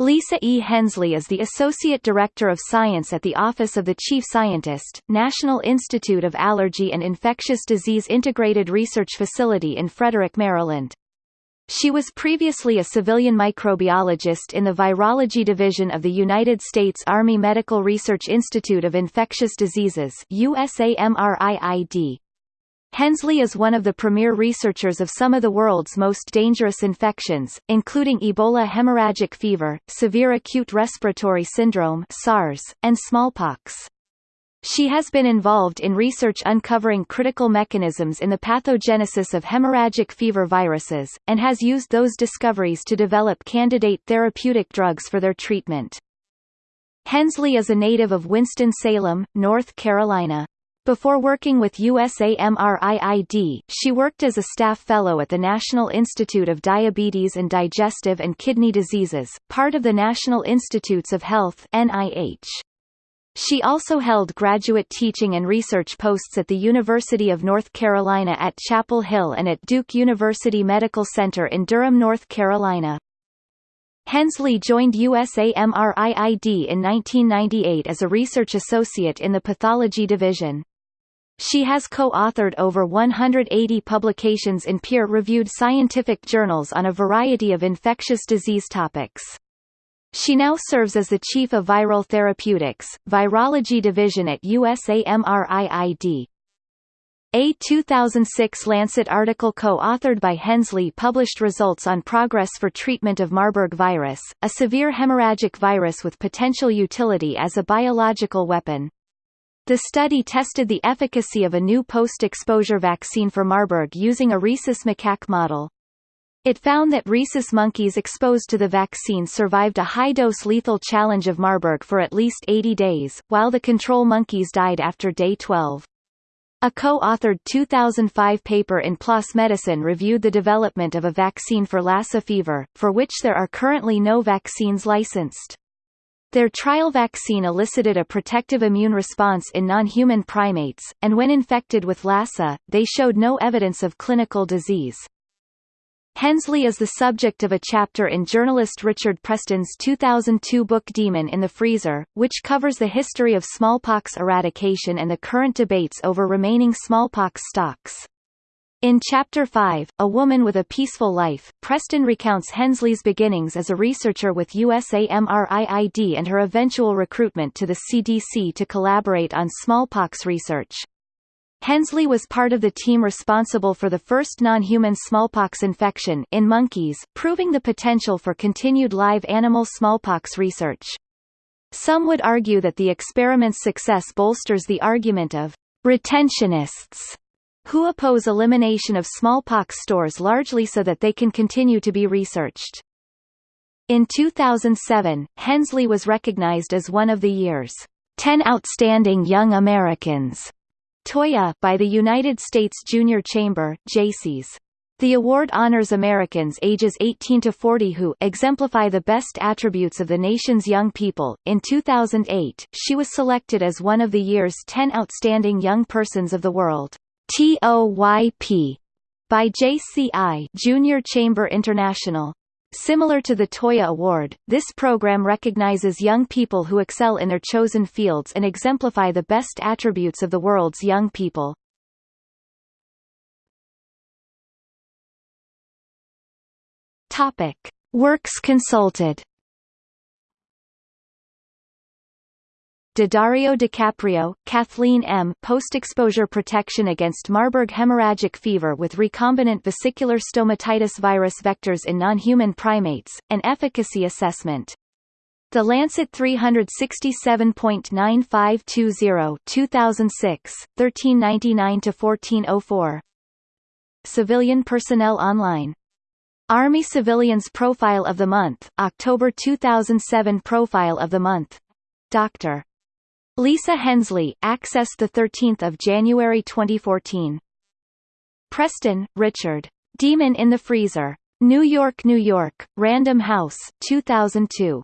Lisa E. Hensley is the Associate Director of Science at the Office of the Chief Scientist, National Institute of Allergy and Infectious Disease Integrated Research Facility in Frederick, Maryland. She was previously a civilian microbiologist in the Virology Division of the United States Army Medical Research Institute of Infectious Diseases USAMRIID. Hensley is one of the premier researchers of some of the world's most dangerous infections, including Ebola hemorrhagic fever, severe acute respiratory syndrome SARS, and smallpox. She has been involved in research uncovering critical mechanisms in the pathogenesis of hemorrhagic fever viruses, and has used those discoveries to develop candidate therapeutic drugs for their treatment. Hensley is a native of Winston-Salem, North Carolina. Before working with USAMRIID, she worked as a staff fellow at the National Institute of Diabetes and Digestive and Kidney Diseases, part of the National Institutes of Health NIH. She also held graduate teaching and research posts at the University of North Carolina at Chapel Hill and at Duke University Medical Center in Durham, North Carolina. Hensley joined USAMRIID in 1998 as a research associate in the pathology division. She has co-authored over 180 publications in peer-reviewed scientific journals on a variety of infectious disease topics. She now serves as the Chief of Viral Therapeutics, Virology Division at USAMRIID. A 2006 Lancet article co-authored by Hensley published results on progress for treatment of Marburg virus, a severe hemorrhagic virus with potential utility as a biological weapon. The study tested the efficacy of a new post-exposure vaccine for Marburg using a rhesus macaque model. It found that rhesus monkeys exposed to the vaccine survived a high-dose lethal challenge of Marburg for at least 80 days, while the control monkeys died after day 12. A co-authored 2005 paper in PLOS Medicine reviewed the development of a vaccine for Lassa fever, for which there are currently no vaccines licensed. Their trial vaccine elicited a protective immune response in non-human primates, and when infected with Lassa, they showed no evidence of clinical disease. Hensley is the subject of a chapter in journalist Richard Preston's 2002 book Demon in the Freezer, which covers the history of smallpox eradication and the current debates over remaining smallpox stocks. In Chapter 5, A Woman with a Peaceful Life, Preston recounts Hensley's beginnings as a researcher with USAMRIID and her eventual recruitment to the CDC to collaborate on smallpox research. Hensley was part of the team responsible for the first non-human smallpox infection in monkeys, proving the potential for continued live animal smallpox research. Some would argue that the experiment's success bolsters the argument of retentionists who oppose elimination of smallpox stores largely so that they can continue to be researched. In 2007, Hensley was recognized as one of the year's 10 Outstanding Young Americans TOYA by the United States Junior Chamber Jaycees. The award honors Americans ages 18 to 40 who exemplify the best attributes of the nation's young people. In 2008, she was selected as one of the year's 10 outstanding young persons of the world. TOYP by JCI Junior Chamber International. Similar to the Toya Award, this program recognizes young people who excel in their chosen fields and exemplify the best attributes of the world's young people. Topic: Works consulted Daddario DiCaprio, Kathleen M. Post-exposure protection against Marburg hemorrhagic fever with recombinant vesicular stomatitis virus vectors in non-human primates, an efficacy assessment. The Lancet 367.9520 2006, 1399-1404 Civilian Personnel Online Army Civilians Profile of the Month, October 2007 Profile of the Month. Dr. Lisa Hensley, accessed 13 January 2014. Preston, Richard. Demon in the Freezer. New York, New York, Random House, 2002.